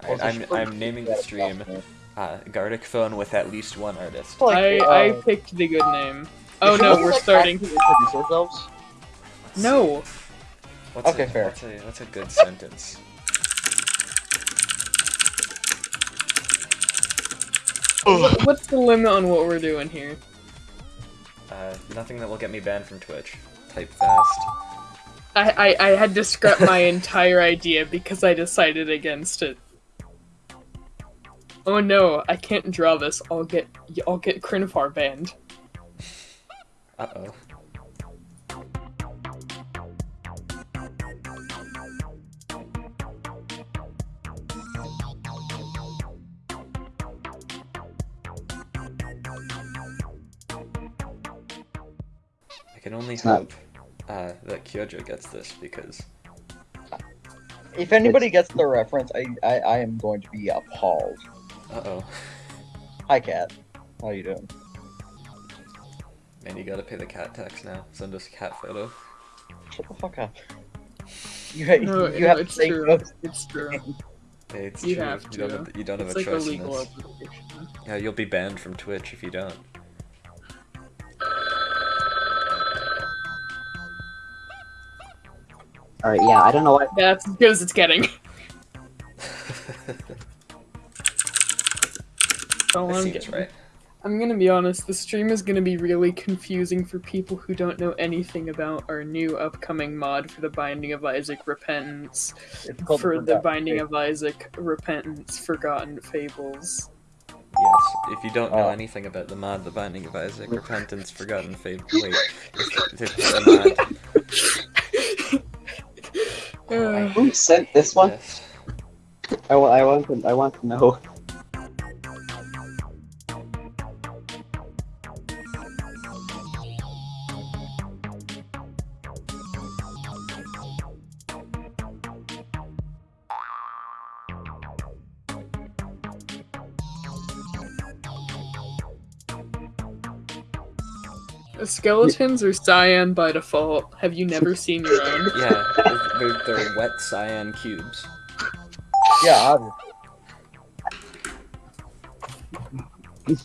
I, I'm I'm naming the stream uh, Gartic Phone with at least one artist. I, uh, I picked the good name. Oh no, we're starting. to Introduce ourselves. No. What's Okay, a, fair. What's a, what's a good sentence? What's the limit on what we're doing here? Uh, nothing that will get me banned from Twitch. Type fast. I, I, I had to scrap my entire idea because I decided against it. Oh no, I can't draw this. I'll get I'll get Crinfar banned. Uh oh. I can only hope uh, that Kyojo gets this because If anybody gets the reference, I, I I am going to be appalled. Uh oh, Hi, cat. How you doing? man, you gotta pay the cat tax now. Send us a cat photo. Shut the fuck up. You, No, you no, have to it's say true. no. It's true. Hey, it's You true. have You don't to. have, you don't have a like a choice in legal this. obligation. Yeah, you'll be banned from Twitch if you don't. Alright, yeah, I don't know what. That's as good as it's getting. That I'm seems getting- right. I'm gonna be honest, the stream is gonna be really confusing for people who don't know anything about our new upcoming mod for the Binding of Isaac Repentance. It's called For the Forgotten Binding Fate. of Isaac Repentance Forgotten Fables. Yes, if you don't know Oh. anything about the mod, The Binding of Isaac, Repentance, Forgotten Fables. wait, if, if it's a mod, Uh, Who sent this one? yes. I, wa- I want to. I want to know. Skeletons are cyan by default. Have you never seen your own? Yeah, they're, they're wet cyan cubes. Yeah, obviously. Oh,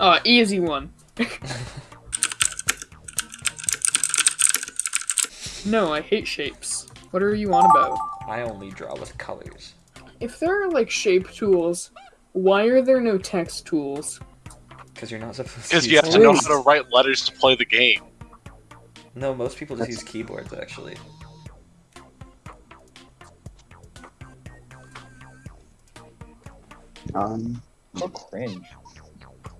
ah, easy one. no, I hate shapes. What are you on about? I only draw with colors. If there are like shape tools, why are there no text tools? Because you're not supposed to Because you have to know how to write letters to play the game. No, most people just use keyboards, actually. Um, So cringe.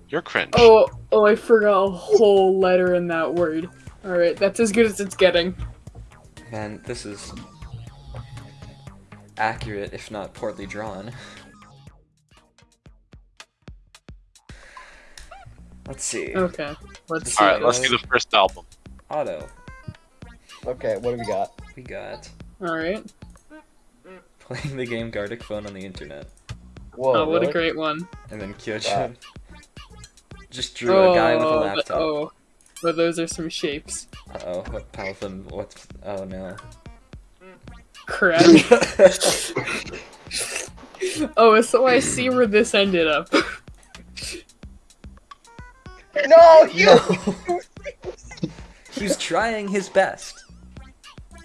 You're cringe. Oh, oh, I forgot a whole letter in that word. Alright, that's as good as it's getting. Man, this is accurate, if not poorly drawn. Let's see. Okay, let's see. Alright, let's do the first album. Auto. Okay, what do we got? We got Alright. playing the game Gartic Phone on the internet. Whoa, Oh, what really? a great one. And then Kyojo just drew a guy with a Oh, laptop. but- Oh, but those are some shapes. Uh oh, what Paltham, what's. Oh no. Crap. oh, so I see where this ended up. No, you. No! He's trying his best.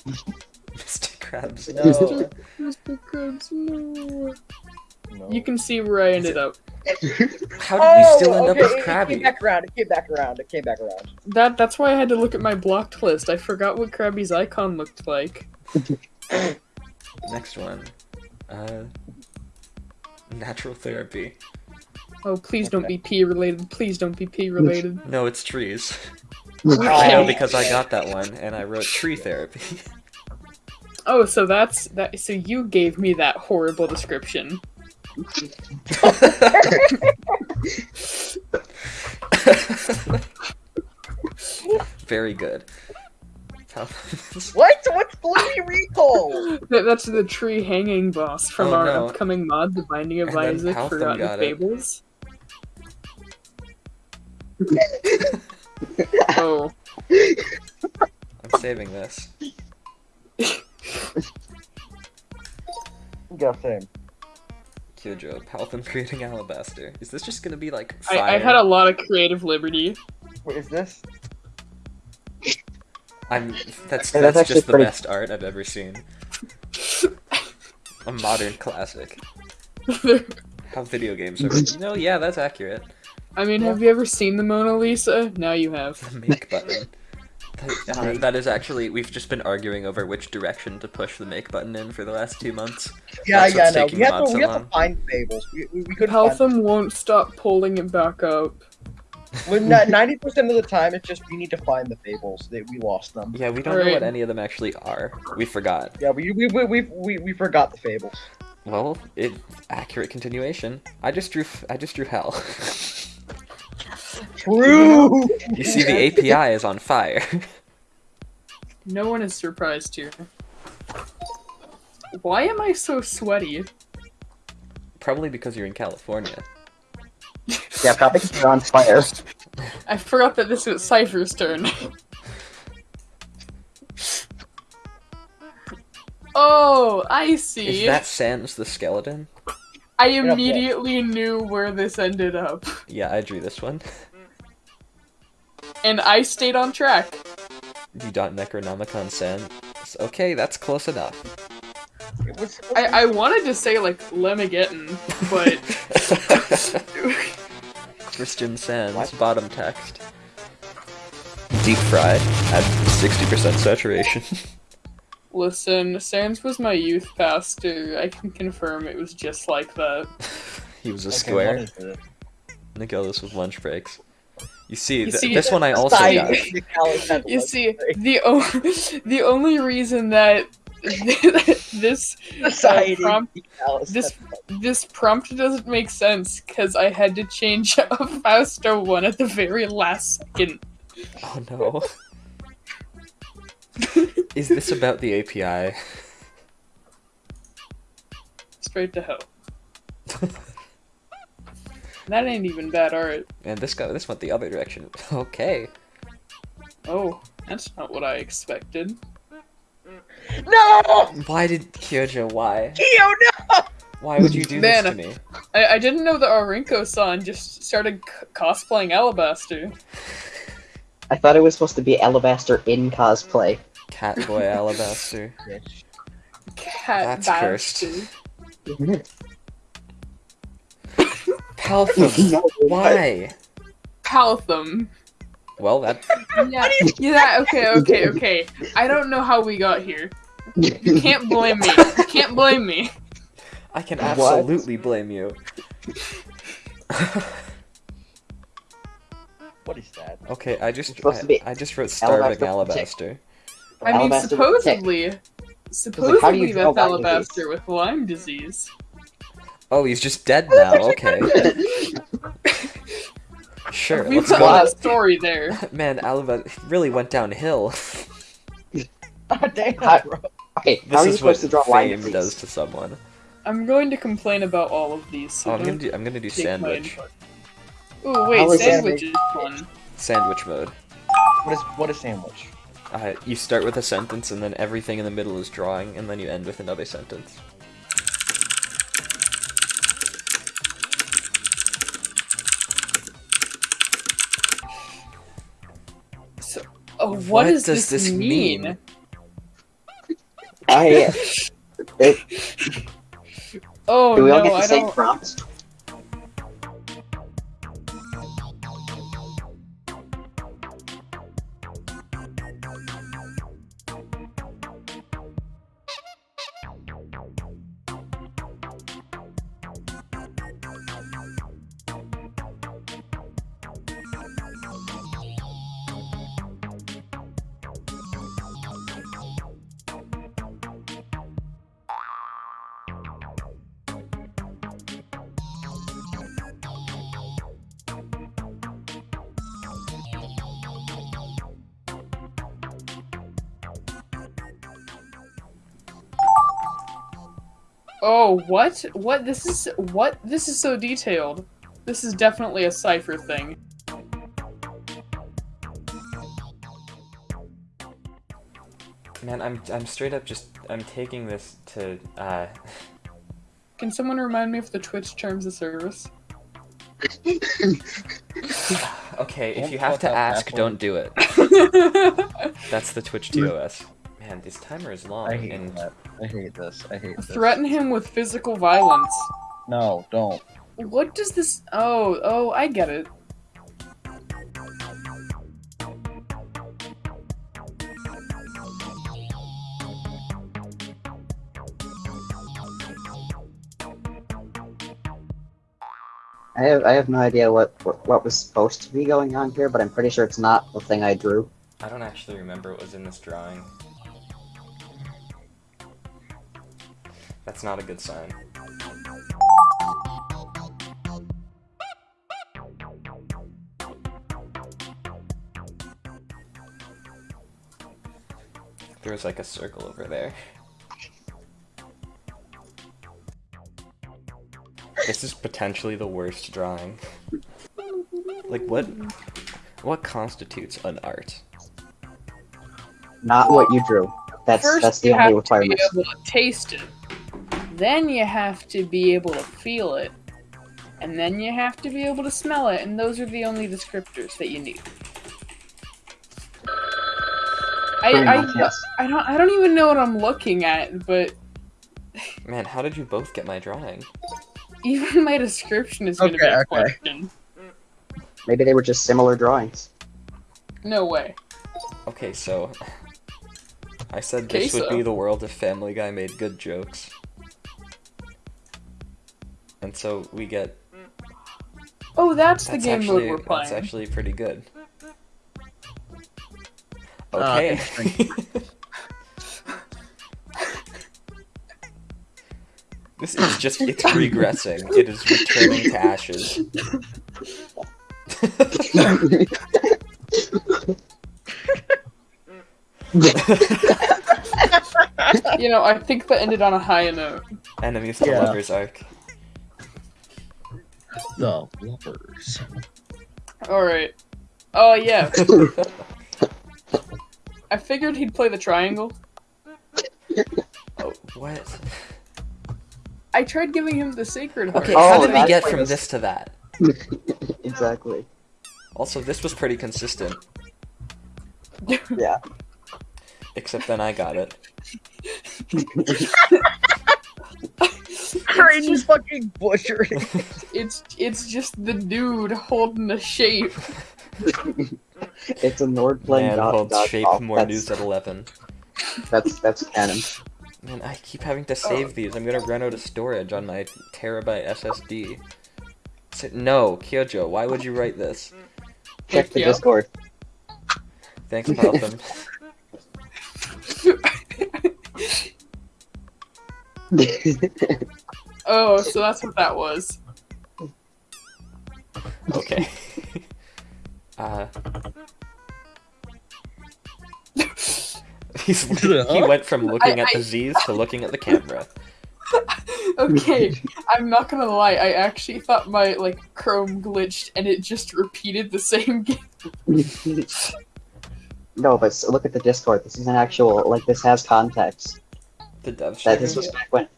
Mr. Krabs, no. Mr. Krabs, no. No. You can see where I ended up. How did you still end Oh, okay, up with It came back around. It came back around. It came back around. That that's why I had to look at my blocked list. I forgot what Krabby's icon looked like. Next one. Uh. Natural therapy. Oh, please don't be P related. Please don't be P related. No, it's trees. Oh, I know because I got that one and I wrote tree therapy. Oh, so that's that. So you gave me that horrible description. Very good. What? What's Bloody Recall? That, that's the tree hanging boss from Oh, our no. upcoming mod, The Binding of And Isaac Forgotten got it. Fables. oh, I'm saving this. Got same. Kyojo, Paltham creating Alabaster. Is this just gonna be like I, fire? I had a lot of creative liberty. What is this? I'm that's Yeah, that's, that's just the pretty- best art I've ever seen. A modern classic. How video games are. You know, yeah, that's accurate. I mean, have you ever seen the Mona Lisa? Now you have. The make button. That, uh, that is actually we've just been arguing over which direction to push the make button in for the last two months. Yeah, That's yeah, no. We have to, so we have to find fables. We, we, we couldn't find. Won't stop pulling it back up. Ninety percent of the time, it's just we need to find the fables. They, we lost them. Yeah, we don't know what any of them actually are. We forgot. Yeah, we we we we, we, we forgot the fables. Well, it accurate continuation. I just drew f- I just drew hell. True. you see, the API is on fire. No one is surprised here. Why am I so sweaty? Probably because you're in California. Yeah, probably 'cause you're on fire. I forgot that this was Cypher's turn. oh, I see. Is that Sans the skeleton? I immediately knew where this ended up. Yeah, I drew this one. And I stayed on track. You dot Necronomicon Sans. Okay, that's close enough. What's- what's- I, I wanted to say, like, Lemageddon, but. Christian Sans, What? bottom text. Deep fried at 60% saturation. Listen, Sans was my youth pastor. I can confirm it was just like that. he was a okay, square. what is it? Nicholas with lunch breaks. You see, You th- see, this one I also got. the Callus had You see, the o- the only reason that this uh, Society, prompt- this- this prompt doesn't make sense because I had to change a Fausto one at the very last second. Oh no. Is this about the API? Straight to hell. That ain't even bad art. And this guy, this went the other direction. Okay. Oh, that's not what I expected. No! Why did Kyojo? Why? Kyo, no! Why would you do Man. this to me? I, I didn't know that Arinko-san just started c- cosplaying Alabaster. I thought it was supposed to be Alabaster in cosplay. Catboy Alabaster. Cat That's cursed. bastard. Paltham. Why? Paltham. Well, that Yeah, yeah, okay, okay, okay. I don't know how we got here. You can't blame me. You can't blame me. I can What? absolutely blame you. What is that? okay, I just It's supposed to I, I just wrote starving Alabaster. alabaster. I mean, Alabaster supposedly, like, how do supposedly you draw that's Lyme Alabaster with Lyme disease. Oh, he's just dead now. Okay. Sure, we let's put go. a story there. Man, Alabaster really went downhill. Oh, damn, How- bro. Okay, how This are you what supposed to draw Lyme fame disease? does to someone. I'm going to complain about all of these. So Oh, I'm gonna don't. I'm gonna do sandwich. input. Ooh, wait, How is sandwich is fun. Sandwich mode. What is what is sandwich? Uh, you start with a sentence, and then everything in the middle is drawing, and then you end with another sentence. What what does, does this, this mean? mean? I, it, Oh do we all no, get the I same don't. prompts? Oh, what? What? This is what? This is so detailed. This is definitely a cipher thing. Man, I'm I'm straight up just I'm taking this to uh Can someone remind me of the Twitch terms of service? Okay, if Don't you have to ask, don't do it. That's the Twitch TOS. Man, this timer is long, I hate and that. I hate this. I hate this. Threaten him with physical violence. No, don't. What does this? Oh, oh, I get it. I have I have no idea what, what what was supposed to be going on here, but I'm pretty sure it's not the thing I drew. I don't actually remember what was in this drawing. That's not a good sign. There's like a circle over there. This is potentially the worst drawing. Like what what constitutes an art? Not what you drew. That's First, that's the you only have to requirement. be able to taste it. Then you have to be able to feel it. And then you have to be able to smell it, and those are the only descriptors that you need. I, Pretty I, yes. I don't I don't even know what I'm looking at, but Man, how did you both get my drawing? even my description is gonna be Okay, a okay. question. Maybe they were just similar drawings. No way. Okay, so I said Okay, this would so- be the world if Family Guy made good jokes. And so we get Oh, that's, the game actually mode we're playing. that's actually pretty good. Ah, Okay. this is just it's regressing. It is returning to ashes. You know, I think that ended on a high note. Enemies to Yeah. lovers arc. The lovers. Alright. Oh, yeah. I figured he'd play the triangle. Oh, what? I tried giving him the sacred heart. Okay, Oh, how did we get from this- this to that? exactly. Also, this was pretty consistent. Yeah. Except then I got it. Crazy just- fucking butcher. It's it's just the dude holding the shape. It's a Nord playing Man dot, holds dot shape golf. more that's, news at 11. that's that's canon. Man, I keep having to save oh. these. I'm gonna run out of storage on my terabyte SSD. So, no, Kyojo, why would you write this? Check the Discord. Thanks, Malcolm. Oh, so that's what that was. okay. uh. He's, he went from looking at I- the Z's to looking at the camera. Okay, I'm not gonna lie. I actually thought my like Chrome glitched and it just repeated the same game. no, but s- look at the Discord. This is an actual like this has context. The dev That this was back when.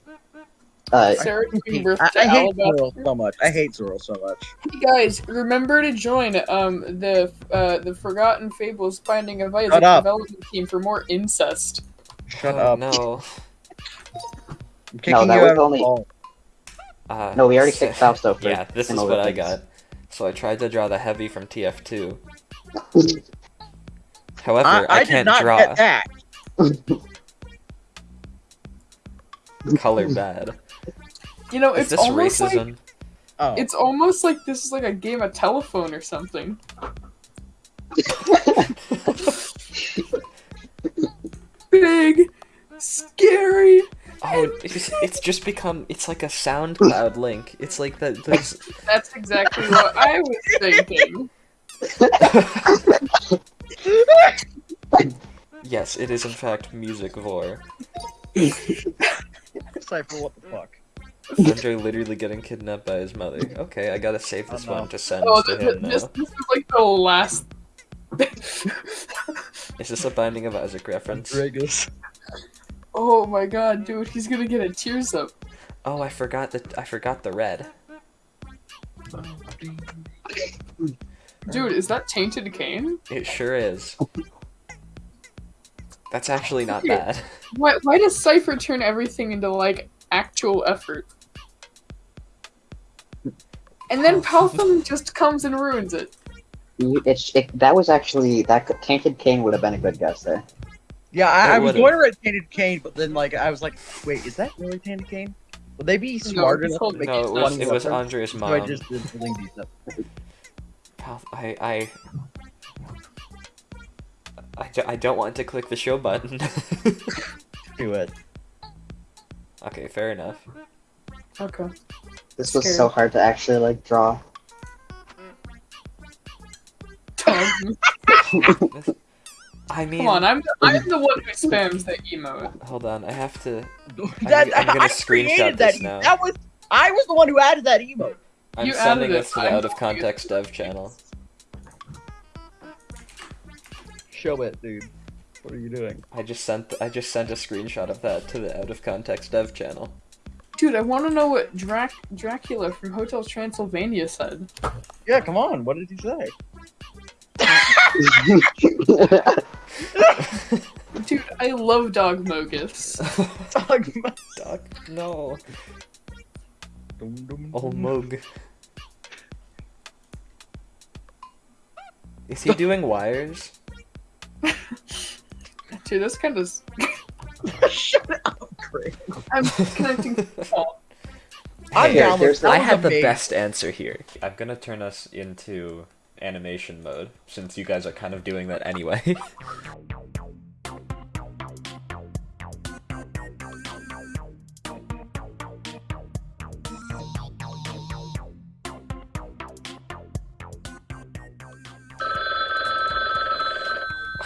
Uh, Sarah giving birth I, to I hate Alabaster. Zoro so much. I hate Zoro so much. Hey guys, remember to join um the uh the Forgotten Fables Finding of Isaac development team for more incest. Shut oh, up. No. I'm kicking that you was only- Uh, no, we already so- kicked Fausto for. Yeah, this is similar what I got. So I tried to draw the heavy from TF2. However, I, I, I can't not draw. get that. Color bad. You know, Is it's this almost like? Oh, it's almost like this is like a game of telephone or something. Big, scary. Oh, it's, it's just become. It's like a SoundCloud link. It's like that. Those. That's exactly what I was thinking. yes, it is in fact music vor. Cypher, what the fuck? Andrew literally getting kidnapped by his mother. Okay, I gotta save this Oh, no. one to send Oh, to him th- this, now. this is like the last. Is this a Binding of Isaac reference? Rodriguez. oh my god, dude, he's gonna get a tears up. Oh, I forgot the I forgot the red. Dude, is that Tainted Cain? It sure is. That's actually not bad. Why, why does Cypher turn everything into, like, actual effort? And then Paltham just comes and ruins it. You- It's it, that was actually that could- tainted Cain would have been a good guess there. Yeah, I, I was going to write Tainted Cain, but then like I was like, wait, is that really Tainted Cain? Would they be smart it's enough called- to make No, it it was it was reference? Andrea's So I just did the Lindy stuff. I I I, do- I don't want to click the show button. Do it. okay, fair enough. Okay. This was Scared. so hard to actually like draw. I mean, come on, I'm the, I'm the one who spams the emote. hold on, I have to. That, I'm gonna I screenshot created that. this now. That was I was the one who added that emote. I'm You sending this to the out of context dev channel. Show it, dude. What are you doing? I just sent I just sent a screenshot of that to the out of context dev channel. Dude, I want to know what Drac- Dracula from Hotel Transylvania said. Yeah, come on. What did he say? Dude, I love Dog Mogus. Dog. Doc, no. Dum, dum, Oh dum. Is he doing wires? Dude, that's kind of. Shut up, Craig. I'm connecting to. I'm Hey, down with there's- that I was have the amazing. best answer here. I'm gonna turn us into animation mode, since you guys are kind of doing that anyway.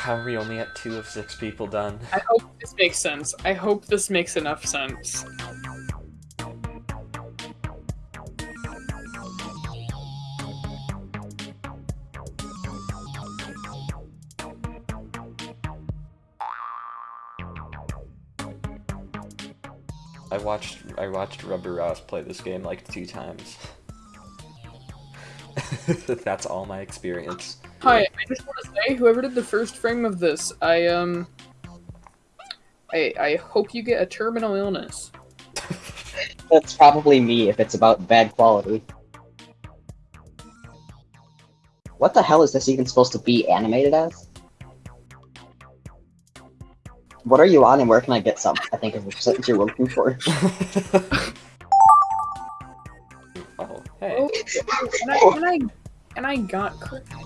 How are we only at two of six people done? I hope this makes sense. I hope this makes enough sense. I watched I watched Rubber Ross play this game like two times. That's all my experience. Hi, I just want to say, whoever did the first frame of this, I um, I I hope you get a terminal illness. That's probably me if it's about bad quality. What the hell is this even supposed to be animated as? What are you on and where can I get some? I think is what you're looking for. oh, hey. Oh, and I and I and I got crickets.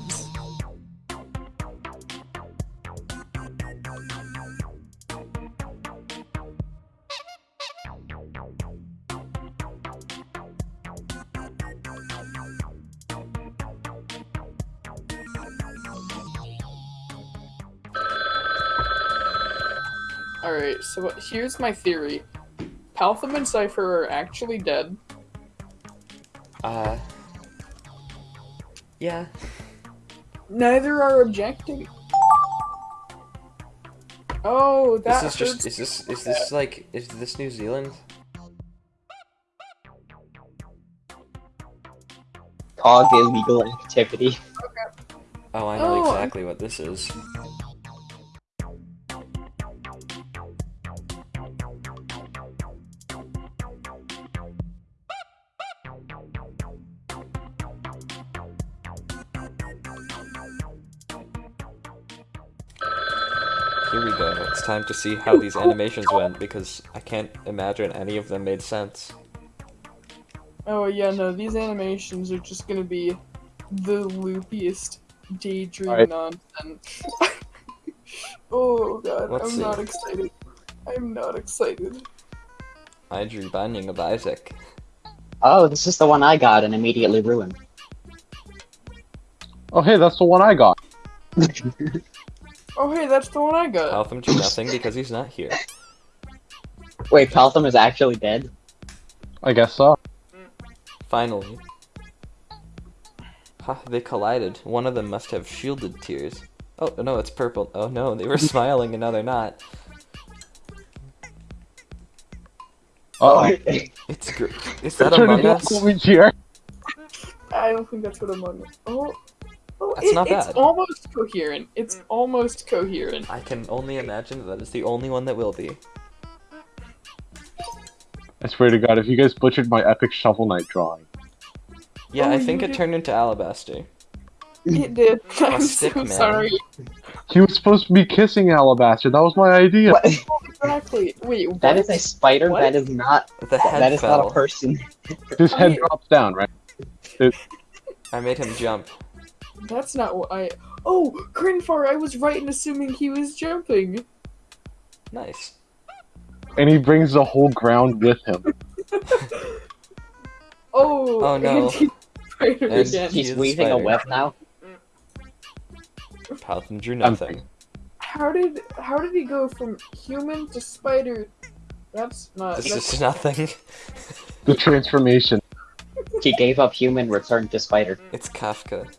So here's my theory. Paltham and Cypher are actually dead. Uh. Yeah. Neither are objecting. Oh, that This is just. Is this. Is this like. Is this New Zealand? Cog illegal activity. Oh, I know Oh. exactly what this is. Go. Time to see how these animations went because I can't imagine any of them made sense. Oh yeah, no, these animations are just gonna be the loopiest daydream Alright. nonsense. oh god, Let's I'm see. not excited. I'm not excited. I drew Binding of Isaac. Oh, this is the one I got and immediately ruined. Oh, hey, that's the one I got. Oh hey, that's the one I got. Paltham drew nothing because he's not here. Wait, Paltham is actually dead? I guess so. Finally. Ha, they collided. One of them must have shielded tears. Oh, no, it's purple. Oh no, they were smiling and now they're not. Oh, It's gr- is that Turn Among it Us? I don't think that's what Among Us. Oh, oh That's it- not bad. it's almost coherent. It's mm. almost coherent. I can only imagine that that is the only one that will be. I swear to God, if you guys butchered my epic Shovel Knight drawing, Yeah, Oh, I think you it did- turned into Alabaster. It did. I'm stick so man. sorry. he was supposed to be kissing Alabaster. That was my idea. What? Exactly. Wait, That what? is a spider. What? That is not. The head That is fell. not a person. His head drops down, right? I made him jump. That's not what I. Oh, Grinfar, I was right in assuming he was jumping. Nice. And he brings the whole ground with him. Oh, Oh, no. and he's And again. he- He's is a weaving a web now. Paltham drew I'm nothing. How did how did he go from human to spider? That's not. This That's, is nothing. The transformation. He gave up human, returned to spider. It's Kafka.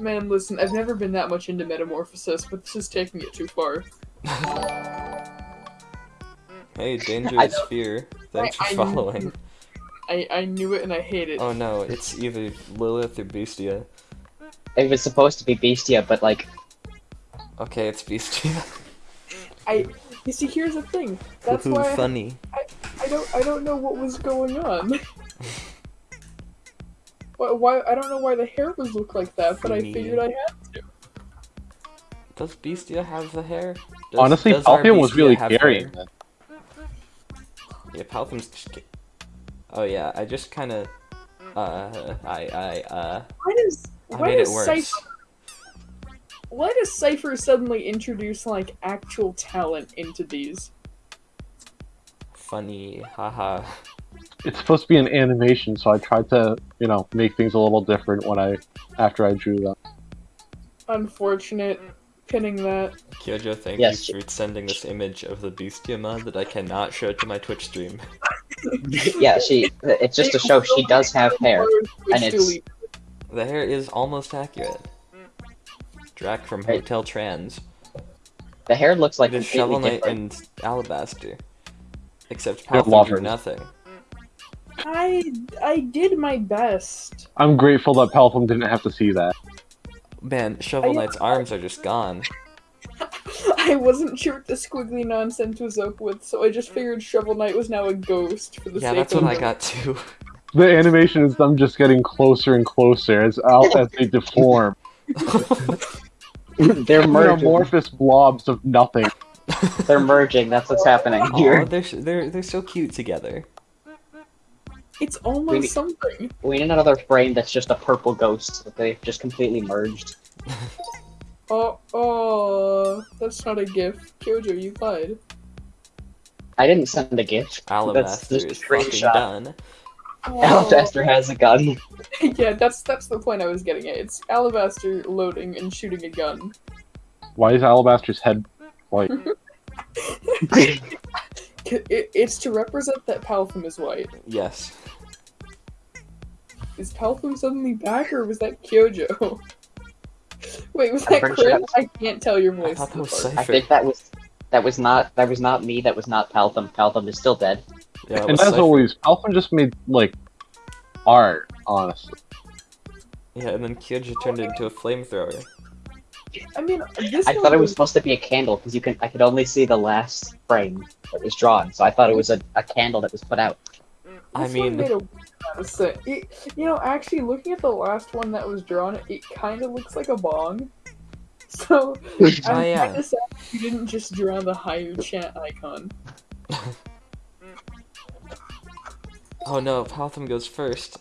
Man, listen, I've never been that much into metamorphosis, but this is taking it too far. Hey, danger is fear. Thanks for I- I- following. I I knew it and I hate it. Oh no, it's either Lilith or Beastia. It was supposed to be Bestia, but like, Okay, it's Beastia. I you see, here's the thing. That's Woohoo, why I, funny. I don't I don't know what was going on. why, why I don't know why the hair was look like that, but I Me. figured I had to. Does Beastia have the hair? Does, Honestly, does our was really have carrying it. Yeah, Paltham's just. Oh yeah, I just kind of. Uh, I I uh. Why does I why made it does worse. Cypher why does Cypher suddenly introduce like actual talent into these? Funny, haha. It's supposed to be an animation, so I tried to, you know, make things a little different when I, after I drew them. Unfortunate. Pinning that. Kyojo, thank Yes. you for sending this image of the Beastia mod that I cannot show to my Twitch stream. yeah, she. It's just to show she does have hair. and it's- The hair is almost accurate. Drac from Right. Hotel Trans. The hair looks like it is completely Shovel Knight different. and Alabaster. Except They're Paltham drew lovers. nothing. I I did my best. I'm grateful that Palpham didn't have to see that. Man, Shovel I- Knight's arms are just gone. I wasn't sure what the squiggly nonsense was up with, so I just figured Shovel Knight was now a ghost for the Yeah, sake that's what I got too. The animation is them just getting closer and closer as out as they deform. They're merging. amorphous blobs of nothing. They're merging. That's what's happening Aw, here. they're they're they're so cute together. It's almost Really? something. We need another frame that's just a purple ghost that they've just completely merged. Oh, oh, that's not a gif. Kyojo, you lied. I didn't send a gift. That's Alabaster just a fucking screenshot. done. Oh. Alabaster has a gun. yeah, that's that's the point I was getting at. It's Alabaster loading and shooting a gun. Why is Alabaster's head white? It, it's to represent that Paltham is white. Yes. Is Paltham suddenly back, or was that Kyojo? Wait, was I'm that pretty sure Chris? I can't tell your I voice. thought that was apart. I think that was that was not that was not me. That was not Paltham. Paltham is still dead. Yeah, and as Cypher. always, Palpham just made like art, honestly. Yeah, and then Kyojo turned it into a flamethrower. I mean, this I thought it was supposed to be a candle because you can. I could only see the last frame that was drawn, so I thought it was a, a candle that was put out. Mm, I This one mean- made a lot of sense. It, you know, actually, looking at the last one that was drawn, it kind of looks like a bong. So Oh I'm yeah. kinda sad you didn't just draw the higher chat icon. Oh no, Paltham goes first.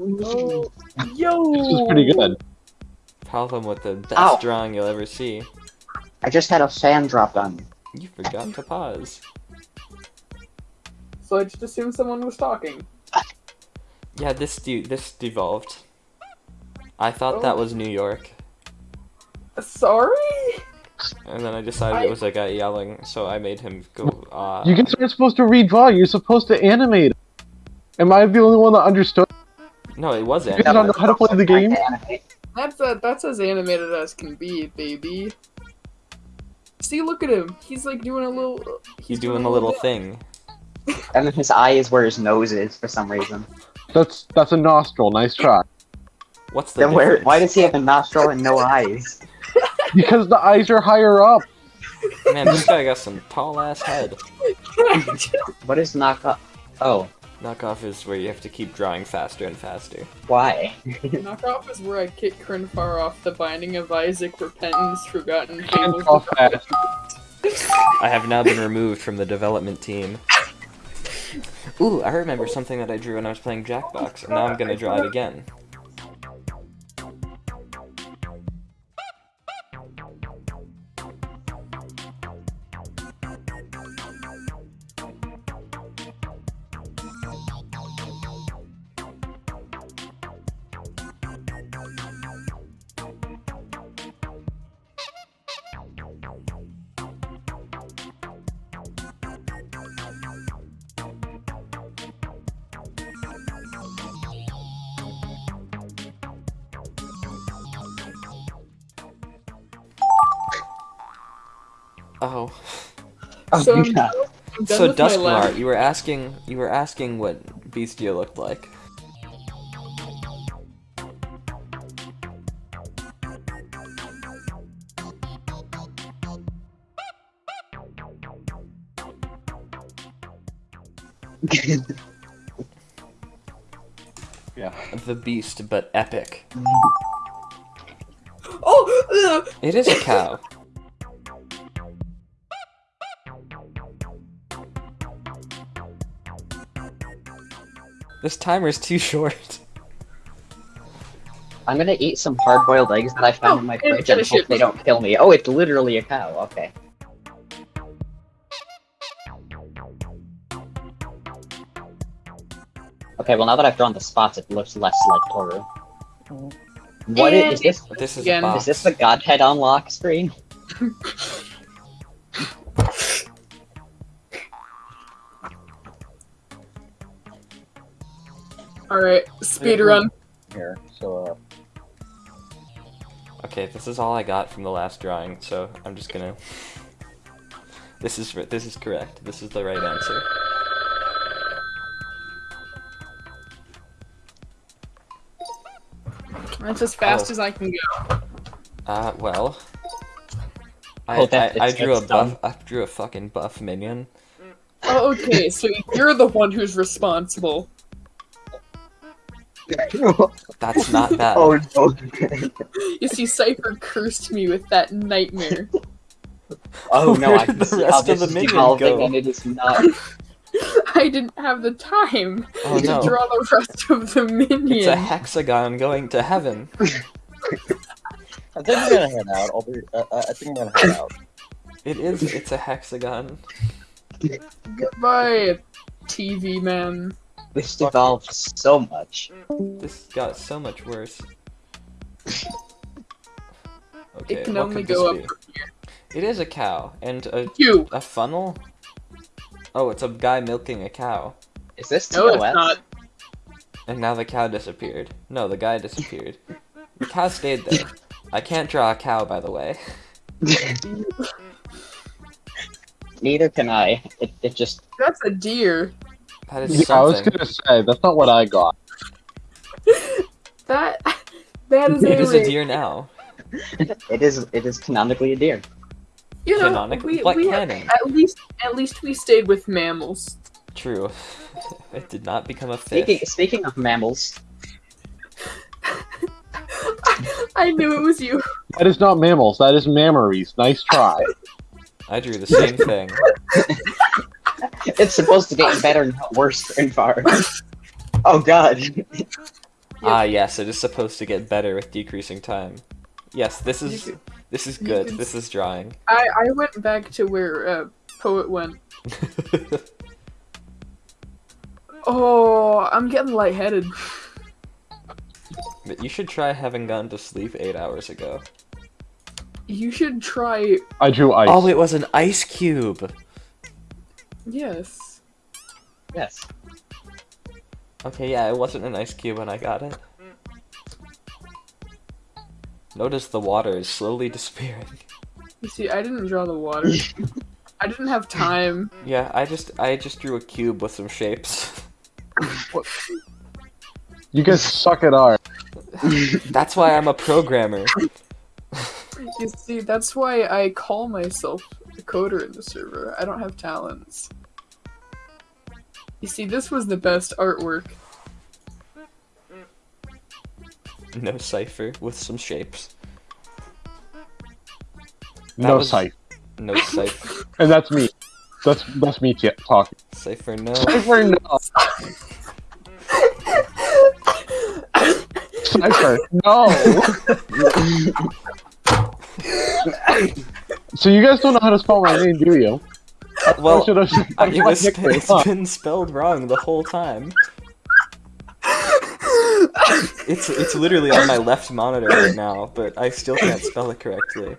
Oh, yo! This was pretty good. Paltham with the best Ow. drawing you'll ever see. I just had a fan drop on me. You forgot to pause. So I just assumed someone was talking. Yeah, this de- this devolved. I thought that was New York, Sorry? and then I decided it was a guy yelling, so I made him go. Uh, You guys aren't supposed to redraw. You're supposed to animate. Am I the only one that understood? No, it was You guys don't know how to play the game. That's a, that's as animated as can be, baby. See, look at him. He's like doing a little. Uh, he's doing a little bit. thing. And then his eye is where his nose is for some reason. That's that's a nostril. Nice try. What's the Then where? Why does he have a nostril and no eyes? Because the eyes are higher up. Man, this guy got some tall ass head. What is knockoff? Oh, Knockoff is where you have to keep drawing faster and faster. why? Knockoff is where I kick Krenfar off the Binding of Isaac, Repentance, Forgotten Fables. I have now been removed from the development team. Ooh, I remember something that I drew when I was playing Jackbox, and now I'm gonna draw it again. Oh, So- yeah. I'm done So with my lab. Duskmar, you were asking you were asking what Beastia looked like. Yeah. The beast, but epic. Oh! It is a cow. This timer's too short. I'm gonna eat some hard-boiled eggs that I found Oh, in my fridge and finish hope they don't kill me. Oh, it's literally a cow. Okay. Okay, well now that I've drawn the spots, it looks less like Toru. What And- is, is this? This is Again. Is this the Godhead unlock screen? Alright, speedrun. Here, so uh, Okay, this is all I got from the last drawing, so I'm just gonna. This is this is correct. This is the right answer. That's as fast Oh. as I can go. Uh, well. I, Oh, that- I, I drew a buff. dumb. I drew a fucking buff minion. Oh, okay, so you're the one who's responsible. That's not bad. oh no. You see, Cypher cursed me with that nightmare. oh no, Where I did can the see rest how of this the is minion evolving go? and it is not. I didn't have the time Oh to no! draw the rest of the minion. It's a hexagon going to heaven. I think I'm gonna head out. I'll be, uh, uh, I think I'm gonna head out. It is. It's a hexagon. Goodbye, TV man. This devolved so much. This got so much worse. Okay, It can what only could go this up be? It is a cow and a You. a funnel. Oh, it's a guy milking a cow, Is this No, TOS? it's not. and now the cow disappeared. No, the guy disappeared. the cow stayed there. I can't draw a cow, by the way. Neither can I. It, it just That's a deer. That is Yeah, I was gonna say that's not what I got. That that is It a, is a deer now. it is it is canonically a deer. You know, Canonically, we, we canon? at least at least we stayed with mammals. True. it did not become a fish. Speaking speaking of mammals, I knew it was you. That is not mammals. That is mammaries. Nice try. I drew the same thing. it's supposed to get better, not worse, Grinfar. oh god. Ah, yes, it is supposed to get better with decreasing time. Yes, this is this is good. This is drawing. I I went back to where uh, poet went. Oh, I'm getting lightheaded. but you should try having gone to sleep eight hours ago. You should try. I drew ice. Oh, it was an ice cube. Yes. Yes. Okay, yeah, it wasn't an ice cube when I got it. Notice the water is slowly disappearing. You see, I didn't draw the water. I didn't have time. Yeah, I just I just drew a cube with some shapes. You guys suck at art. That's why I'm a programmer. You see, that's why I call myself a coder in the server. I don't have talents. You see, this was the best artwork. No cipher with some shapes. No was- sight. No cipher. And that's me. That's that's me t- talking. Cipher no. Cypher, no. Cypher, no. so you guys don't know how to spell my name, do you? Well, should have. It was it's been spelled wrong the whole time. It's it's literally on my left monitor right now, but I still can't spell it correctly.